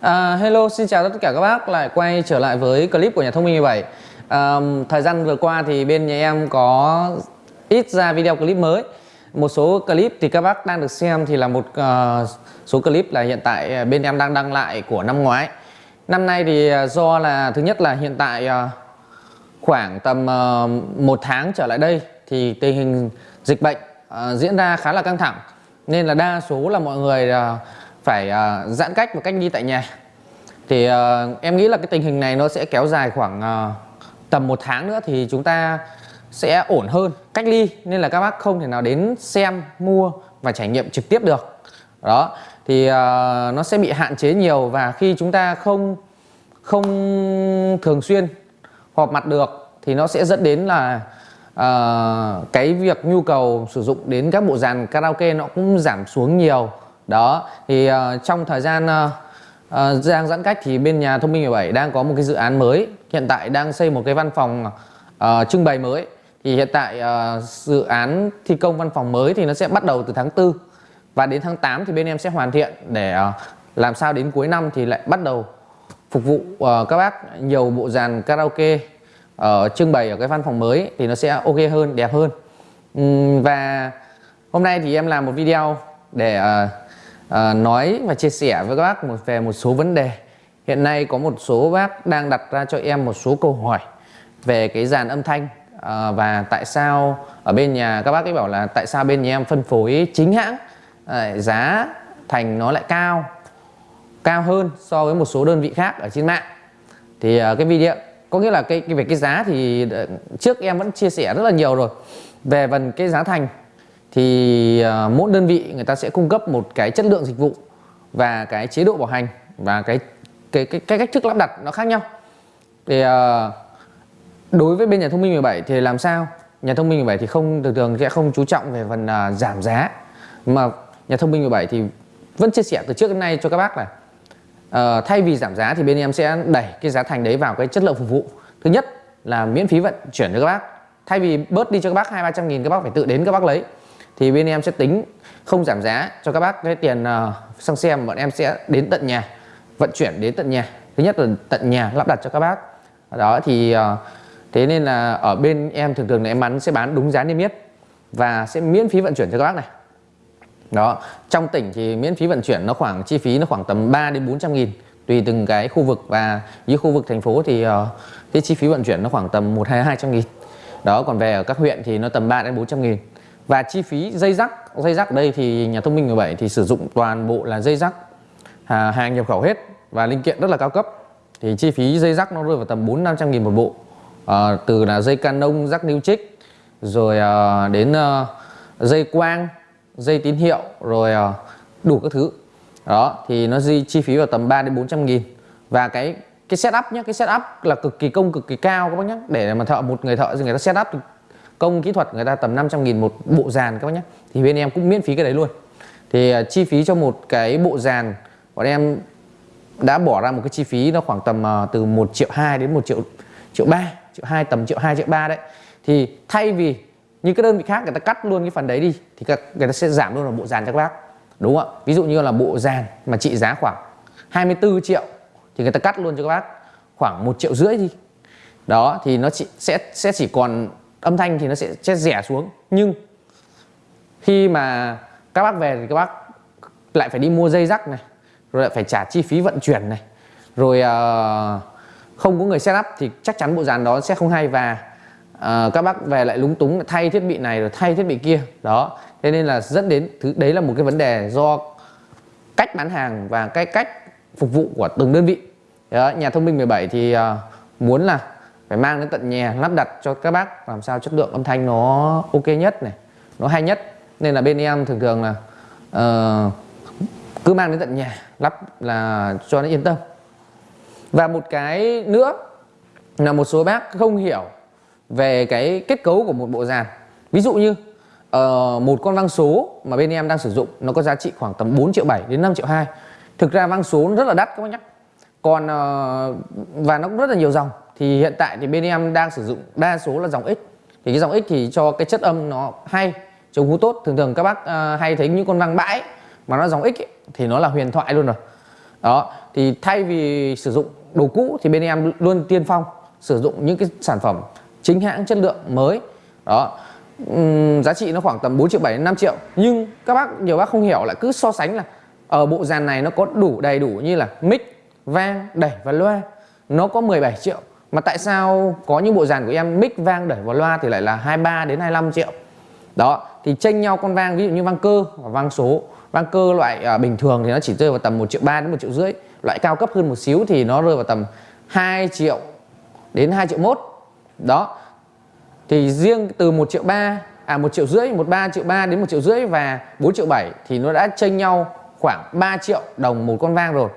À, hello, xin chào tất cả các bác. Lại quay trở lại với clip của nhà thông minh 17 à, Thời gian vừa qua thì bên nhà em có ít ra video clip mới. Một số clip thì các bác đang được xem thì là một uh, số clip là hiện tại bên em đang đăng lại của năm ngoái. Năm nay thì à, do là thứ nhất là hiện tại uh, khoảng tầm uh, một tháng trở lại đây thì tình hình dịch bệnh uh, diễn ra khá là căng thẳng. Nên là đa số là mọi người uh, phải uh, giãn cách và cách ly tại nhà. Thì uh, em nghĩ là cái tình hình này nó sẽ kéo dài khoảng uh, tầm một tháng nữa thì chúng ta sẽ ổn hơn. Cách ly nên là các bác không thể nào đến xem mua và trải nghiệm trực tiếp được. Đó thì uh, nó sẽ bị hạn chế nhiều và khi chúng ta không không thường xuyên họp mặt được thì nó sẽ dẫn đến là uh, cái việc nhu cầu sử dụng đến các bộ dàn karaoke nó cũng giảm xuống nhiều đó thì uh, trong thời gian uh, uh, giãn cách thì bên nhà thông minh 17 đang có một cái dự án mới. Hiện tại đang xây một cái văn phòng uh, trưng bày mới. Thì hiện tại uh, dự án thi công văn phòng mới thì nó sẽ bắt đầu từ tháng 4 và đến tháng 8 thì bên em sẽ hoàn thiện để uh, làm sao đến cuối năm thì lại bắt đầu phục vụ uh, các bác nhiều bộ dàn karaoke ở trưng bày ở cái văn phòng mới thì nó sẽ ok hơn đẹp hơn. Uhm, và hôm nay thì em làm một video để uh, à, nói và chia sẻ với các bác một về một số vấn đề. Hiện nay có một số bác đang đặt ra cho em một số câu hỏi về cái dàn âm thanh. À, và tại sao ở bên nhà các bác ấy bảo là tại sao bên nhà em phân phối chính hãng à, giá thành nó lại cao cao hơn so với một số đơn vị khác ở trên mạng. Thì à, cái video có nghĩa là cái, cái về cái giá thì trước em vẫn chia sẻ rất là nhiều rồi. Về phần cái giá thành thì à, mỗi đơn vị người ta sẽ cung cấp một cái chất lượng dịch vụ và cái chế độ bảo hành và cái cái cái, cái cách thức lắp đặt nó khác nhau. Thì à, đối với bên nhà thông minh 17 thì làm sao? Nhà thông minh 17 thì không thường thường sẽ không chú trọng về phần à, giảm giá mà nhà thông minh 17 thì vẫn chia sẻ từ trước đến nay cho các bác là uh, thay vì giảm giá thì bên em sẽ đẩy cái giá thành đấy vào cái chất lượng phục vụ. Thứ nhất là miễn phí vận chuyển cho các bác. Thay vì bớt đi cho các bác hai ba trăm nghìn các bác phải tự đến các bác lấy thì bên em sẽ tính không giảm giá cho các bác. Cái tiền uh, xăng xe bọn em sẽ đến tận nhà vận chuyển đến tận nhà. Thứ nhất là tận nhà lắp đặt cho các bác. Đó thì uh, thế nên là ở bên em thường thường là em bán sẽ bán đúng giá niêm yết và sẽ miễn phí vận chuyển cho các bác này. Đó trong tỉnh thì miễn phí vận chuyển nó khoảng chi phí nó khoảng tầm 3 đến 400 nghìn tùy từng cái khu vực. Và dưới khu vực thành phố thì uh, cái chi phí vận chuyển nó khoảng tầm 1 hai 200 nghìn. Đó còn về ở các huyện thì nó tầm 3 đến 400 nghìn và chi phí dây rắc dây rắc đây thì nhà thông minh 17 thì sử dụng toàn bộ là dây rắc à, hàng nhập khẩu hết và linh kiện rất là cao cấp. Thì chi phí dây rắc nó rơi vào tầm 4 500 nghìn một bộ. À, từ là dây canon rắc new trích rồi à, đến à, dây quang dây tín hiệu rồi à, đủ các thứ. Đó thì nó di chi phí vào tầm 3 đến 400 nghìn. Và cái cái setup nhé cái setup là cực kỳ công cực kỳ cao các bác nhé để mà thợ một người thợ người ta setup công kỹ thuật người ta tầm 500 nghìn một bộ dàn các bác nhé. Thì bên em cũng miễn phí cái đấy luôn. Thì uh, chi phí cho một cái bộ dàn bọn em đã bỏ ra một cái chi phí nó khoảng tầm uh, từ 1 triệu 2 đến 1 triệu triệu 3 triệu 2 tầm triệu 2 triệu 3 đấy. Thì thay vì như các đơn vị khác người ta cắt luôn cái phần đấy đi thì các, người ta sẽ giảm luôn là bộ dàn cho các bác. Đúng không ạ? Ví dụ như là bộ dàn mà trị giá khoảng 24 triệu thì người ta cắt luôn cho các bác khoảng một triệu rưỡi đi. Đó thì nó chỉ, sẽ sẽ chỉ còn âm thanh thì nó sẽ, sẽ rẻ xuống. Nhưng khi mà các bác về thì các bác lại phải đi mua dây rắc này rồi lại phải trả chi phí vận chuyển này rồi uh, không có người setup thì chắc chắn bộ dàn đó sẽ không hay và uh, các bác về lại lúng túng thay thiết bị này rồi thay thiết bị kia. Đó thế nên là dẫn đến thứ đấy là một cái vấn đề do cách bán hàng và cái cách phục vụ của từng đơn vị. Đó, nhà thông minh 17 thì uh, muốn là phải mang đến tận nhà lắp đặt cho các bác làm sao chất lượng âm thanh nó ok nhất này nó hay nhất. Nên là bên em thường thường là uh, cứ mang đến tận nhà lắp là cho nó yên tâm. Và một cái nữa là một số bác không hiểu về cái kết cấu của một bộ dàn. Ví dụ như uh, một con vang số mà bên em đang sử dụng nó có giá trị khoảng tầm 4 triệu 7 đến 5 triệu 2 thực ra vang số rất là đắt các bác nhé còn uh, và nó cũng rất là nhiều dòng thì hiện tại thì bên em đang sử dụng đa số là dòng X. Thì cái dòng X thì cho cái chất âm nó hay chống hú tốt. Thường thường các bác uh, hay thấy những con vang bãi mà nó dòng X ấy, thì nó là huyền thoại luôn rồi. Đó thì thay vì sử dụng đồ cũ thì bên em luôn tiên phong sử dụng những cái sản phẩm chính hãng chất lượng mới. Đó uhm, giá trị nó khoảng tầm 4 triệu 7 đến 5 triệu. Nhưng các bác nhiều bác không hiểu lại cứ so sánh là ở bộ dàn này nó có đủ đầy đủ như là mic vang đẩy và loa. Nó có 17 triệu mà tại sao có những bộ dàn của em mic vang đẩy vào loa thì lại là 23 đến 25 triệu? Đó thì tranh nhau con vang ví dụ như vang cơ và vang số. Vang cơ loại à, bình thường thì nó chỉ rơi vào tầm 1 triệu 3 đến 1 triệu rưỡi. Loại cao cấp hơn một xíu thì nó rơi vào tầm 2 triệu đến 2 triệu mốt. Đó thì riêng từ 1 triệu 3 à 1 triệu rưỡi 1 3 triệu 3 đến 1 triệu rưỡi và 4 triệu 7 thì nó đã chênh nhau khoảng 3 triệu đồng một con vang rồi.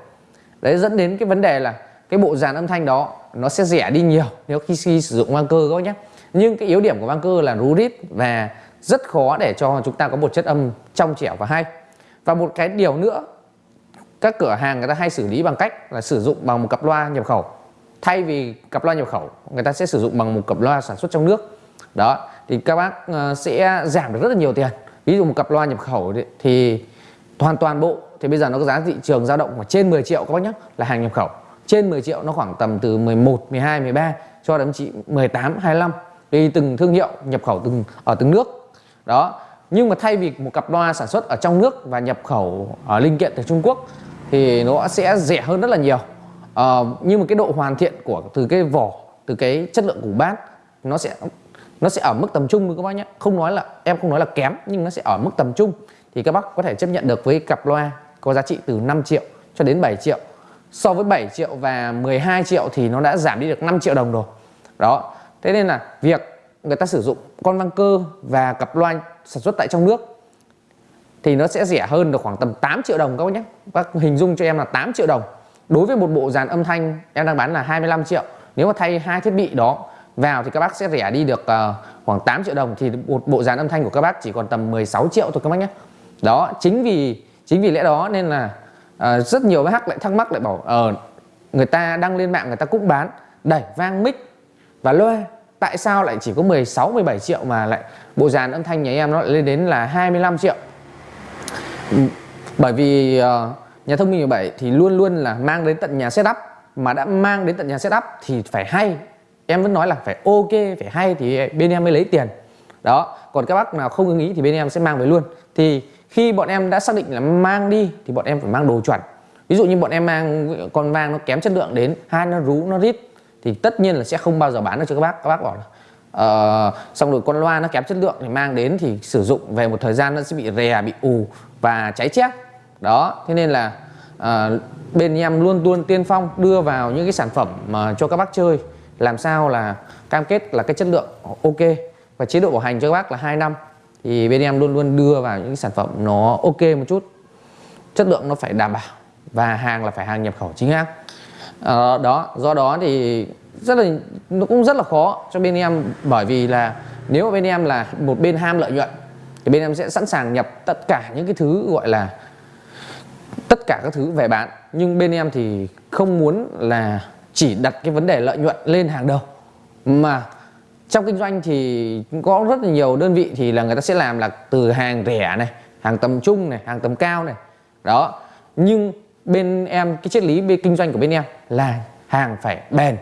Đấy dẫn đến cái vấn đề là cái bộ dàn âm thanh đó nó sẽ rẻ đi nhiều nếu khi, khi sử dụng vang cơ các bác nhé. Nhưng cái yếu điểm của vang cơ là rú rít và rất khó để cho chúng ta có một chất âm trong trẻo và hay. Và một cái điều nữa các cửa hàng người ta hay xử lý bằng cách là sử dụng bằng một cặp loa nhập khẩu. Thay vì cặp loa nhập khẩu người ta sẽ sử dụng bằng một cặp loa sản xuất trong nước. Đó thì các bác ờ, sẽ giảm được rất là nhiều tiền. Ví dụ một cặp loa nhập khẩu thì hoàn toàn bộ thì bây giờ nó có giá thị trường dao động khoảng trên 10 triệu các bác nhé là hàng nhập khẩu trên 10 triệu nó khoảng tầm từ 11 12 13 cho đến chị 18 25 tùy từng thương hiệu nhập khẩu từng ở từng nước. Đó nhưng mà thay vì một cặp loa sản xuất ở trong nước và nhập khẩu ở linh kiện từ Trung Quốc thì nó sẽ rẻ hơn rất là nhiều. À, nhưng mà cái độ hoàn thiện của từ cái vỏ từ cái chất lượng của bát nó sẽ nó sẽ ở mức tầm trung các bác nhé. Không nói là em không nói là kém nhưng nó sẽ ở mức tầm trung. Thì các bác có thể chấp nhận được với cặp loa có giá trị từ 5 triệu cho đến 7 triệu so với 7 triệu và 12 triệu thì nó đã giảm đi được 5 triệu đồng rồi. Đó. Thế nên là việc người ta sử dụng con văng cơ và cặp loa sản xuất tại trong nước thì nó sẽ rẻ hơn được khoảng tầm 8 triệu đồng các bác nhé. Bác hình dung cho em là 8 triệu đồng. Đối với một bộ dàn âm thanh em đang bán là 25 triệu. Nếu mà thay hai thiết bị đó vào thì các bác sẽ rẻ đi được uh, khoảng 8 triệu đồng thì một bộ dàn âm thanh của các bác chỉ còn tầm 16 triệu thôi các bác nhé. Đó chính vì chính vì lẽ đó nên là à, rất nhiều bác lại thắc mắc lại bảo uh, người ta đăng lên mạng người ta cũng bán. Đẩy vang mic và loa tại sao lại chỉ có 16 17 triệu mà lại bộ dàn âm thanh nhà em nó lại lên đến là 25 triệu? Ừ, bởi vì uh, nhà thông minh 17 thì luôn luôn là mang đến tận nhà setup. Mà đã mang đến tận nhà setup thì phải hay. Em vẫn nói là phải ok phải hay thì bên em mới lấy tiền. Đó còn các bác nào không ưng ý thì bên em sẽ mang về luôn. Thì khi bọn em đã xác định là mang đi thì bọn em phải mang đồ chuẩn. Ví dụ như bọn em mang con vang nó kém chất lượng đến hai nó rú nó rít thì tất nhiên là sẽ không bao giờ bán được cho các bác. Các bác bảo là uh, xong rồi con loa nó kém chất lượng thì mang đến thì sử dụng về một thời gian nó sẽ bị rè bị ù và cháy chép đó thế nên là uh, bên em luôn luôn tiên phong đưa vào những cái sản phẩm mà cho các bác chơi. Làm sao là cam kết là cái chất lượng ok và chế độ bảo hành cho các bác là 2 năm thì bên em luôn luôn đưa vào những sản phẩm nó ok một chút. Chất lượng nó phải đảm bảo và hàng là phải hàng nhập khẩu chính hãng. À, đó do đó thì rất là nó cũng rất là khó cho bên em. Bởi vì là nếu bên em là một bên ham lợi nhuận thì bên em sẽ sẵn sàng nhập tất cả những cái thứ gọi là tất cả các thứ về bán. Nhưng bên em thì không muốn là chỉ đặt cái vấn đề lợi nhuận lên hàng đầu mà trong kinh doanh thì có rất là nhiều đơn vị thì là người ta sẽ làm là từ hàng rẻ này, hàng tầm trung này, hàng tầm cao này. Đó. Nhưng bên em, cái triết lý bên kinh doanh của bên em là hàng phải bền,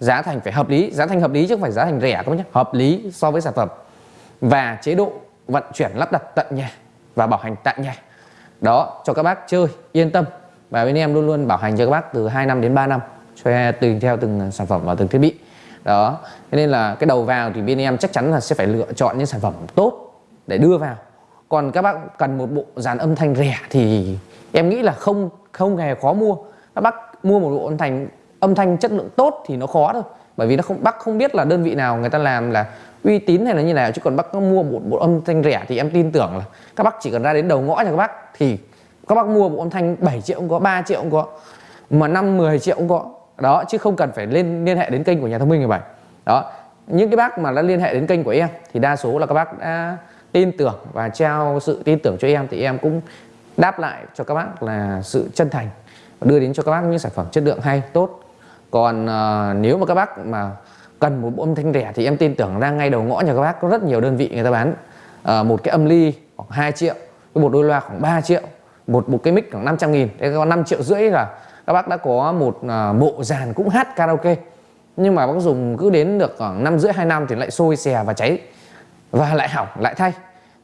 giá thành phải hợp lý. Giá thành hợp lý chứ không phải giá thành rẻ các bác nhé hợp lý so với sản phẩm. Và chế độ vận chuyển lắp đặt tận nhà và bảo hành tại nhà. Đó, cho các bác chơi, yên tâm. Và bên em luôn luôn bảo hành cho các bác từ 2 năm đến 3 năm, cho tùy theo từng sản phẩm và từng thiết bị đó. Thế nên là cái đầu vào thì bên em chắc chắn là sẽ phải lựa chọn những sản phẩm tốt để đưa vào. Còn các bác cần một bộ dàn âm thanh rẻ thì em nghĩ là không không hề khó mua. Các bác mua một bộ âm thanh âm thanh chất lượng tốt thì nó khó thôi. Bởi vì nó không, bác không biết là đơn vị nào người ta làm là uy tín hay là như nào. Chứ còn bác mua một bộ âm thanh rẻ thì em tin tưởng là các bác chỉ cần ra đến đầu ngõ nhà các bác thì các bác mua bộ âm thanh 7 triệu cũng có 3 triệu cũng có, mà 5 10 triệu cũng có đó chứ không cần phải lên liên hệ đến kênh của nhà thông minh 17 đó những cái bác mà đã liên hệ đến kênh của em thì đa số là các bác đã tin tưởng và trao sự tin tưởng cho em thì em cũng đáp lại cho các bác là sự chân thành và đưa đến cho các bác những sản phẩm chất lượng hay tốt. Còn uh, nếu mà các bác mà cần một bộ âm thanh rẻ thì em tin tưởng ra ngay đầu ngõ nhà các bác có rất nhiều đơn vị người ta bán. Uh, một cái âm ly khoảng 2 triệu một đôi loa khoảng 3 triệu một một cái mic khoảng 500 nghìn thế còn 5 triệu rưỡi là các bác đã có một à, bộ dàn cũng hát karaoke nhưng mà bác dùng cứ đến được khoảng năm rưỡi hai năm thì lại sôi xè và cháy và lại hỏng lại thay.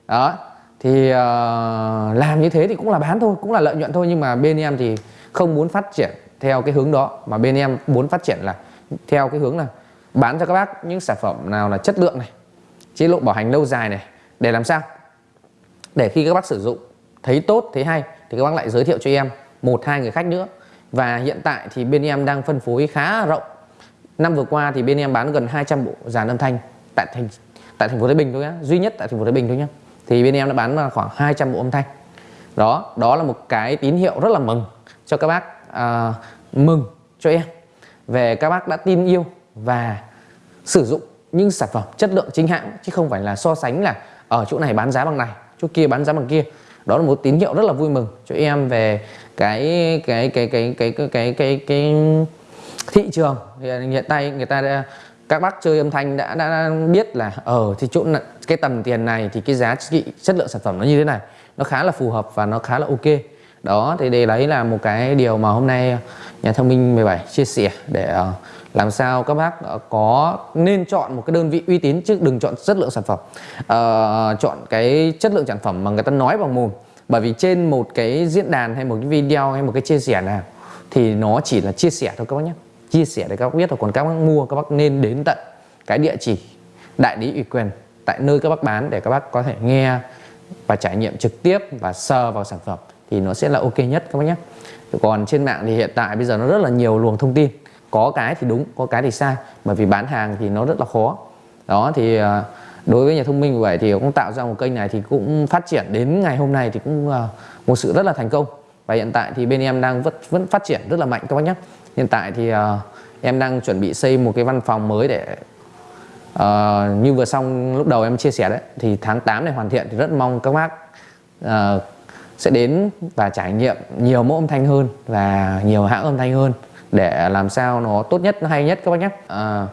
Đó thì uh, làm như thế thì cũng là bán thôi cũng là lợi nhuận thôi nhưng mà bên em thì không muốn phát triển theo cái hướng đó mà bên em muốn phát triển là theo cái hướng là bán cho các bác những sản phẩm nào là chất lượng này chế độ bảo hành lâu dài này để làm sao? Để khi các bác sử dụng thấy tốt thấy hay thì các bác lại giới thiệu cho em một hai người khách nữa và hiện tại thì bên em đang phân phối khá rộng. Năm vừa qua thì bên em bán gần 200 bộ dàn âm thanh tại thành tại thành phố Thái Bình thôi nhá. Duy nhất tại thành phố Thái Bình thôi nhá. Thì bên em đã bán khoảng 200 bộ âm thanh. Đó đó là một cái tín hiệu rất là mừng cho các bác à, mừng cho em. Về các bác đã tin yêu và sử dụng những sản phẩm chất lượng chính hãng chứ không phải là so sánh là ở chỗ này bán giá bằng này chỗ kia bán giá bằng kia đó là một tín hiệu rất là vui mừng cho em về cái cái cái cái cái cái cái cái, cái thị trường. À, hiện tại người ta đã, các bác chơi âm thanh đã, đã biết là ở ừ, thì chỗ cái tầm tiền này thì cái giá trị chất lượng sản phẩm nó như thế này nó khá là phù hợp và nó khá là ok đó thì đây đấy là một cái điều mà hôm nay nhà thông minh 17 chia sẻ để ờ, làm sao các bác ờ, có nên chọn một cái đơn vị uy tín chứ đừng chọn chất lượng sản phẩm. À, chọn cái chất lượng sản phẩm mà người ta nói bằng mồm. Bởi vì trên một cái diễn đàn hay một cái video hay một cái chia sẻ nào thì nó chỉ là chia sẻ thôi các bác nhé. Chia sẻ để các bác biết thôi. Còn các bác mua các bác nên đến tận cái địa chỉ đại lý ủy quyền tại nơi các bác bán để các bác có thể nghe và trải nghiệm trực tiếp và sờ vào sản phẩm thì nó sẽ là ok nhất các bác nhé. Còn trên mạng thì hiện tại bây giờ nó rất là nhiều luồng thông tin. Có cái thì đúng có cái thì sai bởi vì bán hàng thì nó rất là khó. Đó thì à, đối với nhà thông minh vậy thì cũng tạo ra một kênh này thì cũng phát triển đến ngày hôm nay thì cũng à, một sự rất là thành công. Và hiện tại thì bên em đang vẫn vẫn phát triển rất là mạnh các bác nhé. Hiện tại thì à, em đang chuẩn bị xây một cái văn phòng mới để uh, như vừa xong lúc đầu em chia sẻ đấy thì tháng 8 này hoàn thiện thì rất mong các bác uh, sẽ đến và trải nghiệm nhiều mẫu âm thanh hơn và nhiều hãng âm thanh hơn để làm sao nó tốt nhất nó hay nhất các bác nhé. À,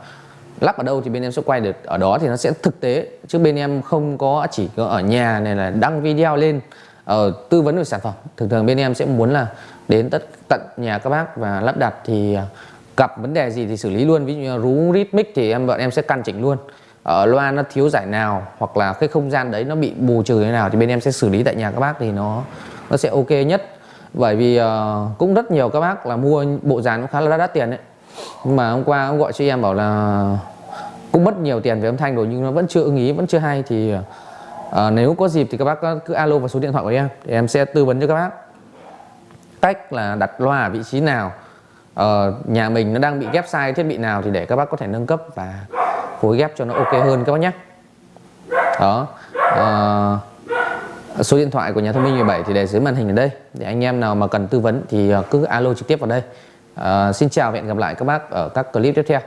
lắp ở đâu thì bên em sẽ quay được ở đó thì nó sẽ thực tế chứ bên em không có chỉ có ở nhà này là đăng video lên ở tư vấn về sản phẩm. Thường thường bên em sẽ muốn là đến tất tận nhà các bác và lắp đặt thì gặp vấn đề gì thì xử lý luôn. Ví dụ như rú rít mic thì em bọn em sẽ căn chỉnh luôn ở loa nó thiếu giải nào hoặc là cái không gian đấy nó bị bù trừ thế nào thì bên em sẽ xử lý tại nhà các bác thì nó nó sẽ ok nhất. Bởi vì uh, cũng rất nhiều các bác là mua bộ dàn cũng khá là đắt, đắt tiền đấy. Nhưng mà hôm qua ông gọi cho em bảo là cũng mất nhiều tiền về âm thanh rồi nhưng nó vẫn chưa ưng ý vẫn chưa hay thì uh, nếu có dịp thì các bác cứ alo vào số điện thoại của em thì em sẽ tư vấn cho các bác. Cách là đặt loa ở vị trí nào uh, nhà mình nó đang bị ghép sai thiết bị nào thì để các bác có thể nâng cấp và phối ghép cho nó ok hơn các bác nhé. Đó à, số điện thoại của nhà thông minh 17 thì để dưới màn hình ở đây. Để anh em nào mà cần tư vấn thì ờ, cứ alo trực tiếp vào đây. À, xin chào và hẹn gặp lại các bác ở các clip tiếp theo.